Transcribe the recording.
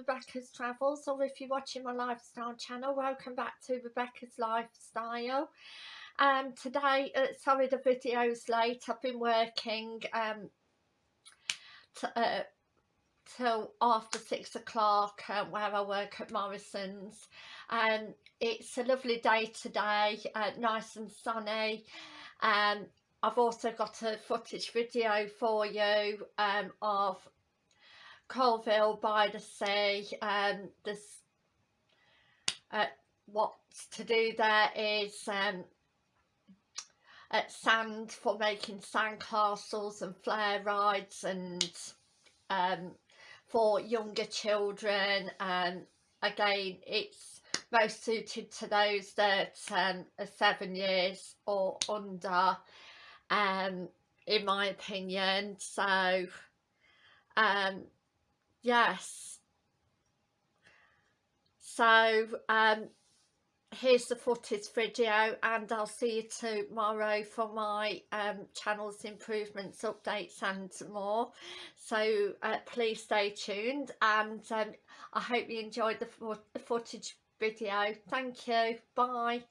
Rebecca's Travels or if you're watching my lifestyle channel welcome back to Rebecca's Lifestyle. Um today uh, sorry the video's late. I've been working um uh, till after six o'clock uh, where I work at Morrison's. And um, it's a lovely day today uh, nice and sunny. Um I've also got a footage video for you um, of Coalville by the sea um, this uh, what to do there is um, sand for making sand castles and flare rides and um, for younger children and again it's most suited to those that um, are seven years or under um, in my opinion. So um, yes. So um here's the footage video and I'll see you tomorrow for my um, channel's improvements updates and more. So uh, please stay tuned and um, I hope you enjoyed the, the footage video. Thank you. Bye